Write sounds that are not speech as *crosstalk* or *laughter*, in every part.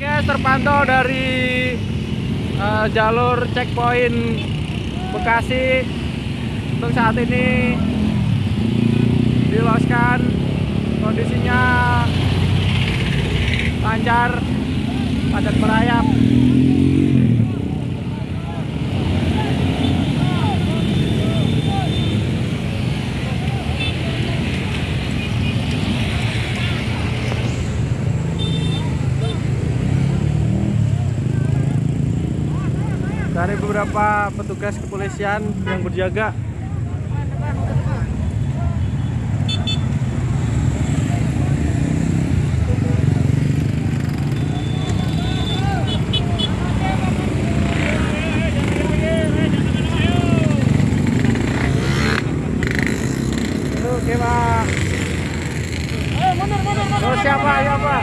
Oke, terpantau dari eh, jalur checkpoint Bekasi. Untuk saat ini diloskan kondisinya lancar padat merayap dari beberapa petugas kepolisian yang berjaga. Oke pak. Oh siapa? Ya pak.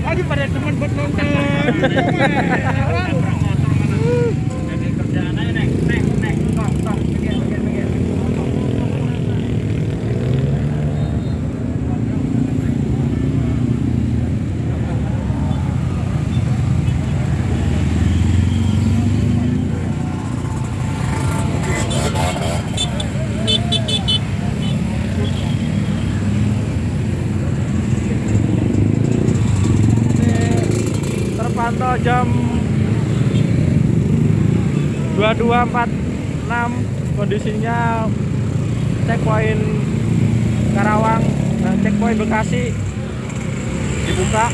Lagi pada teman buat nonton *laughs* jam 22.46 kondisinya checkpoint Karawang dan checkpoint Bekasi dibuka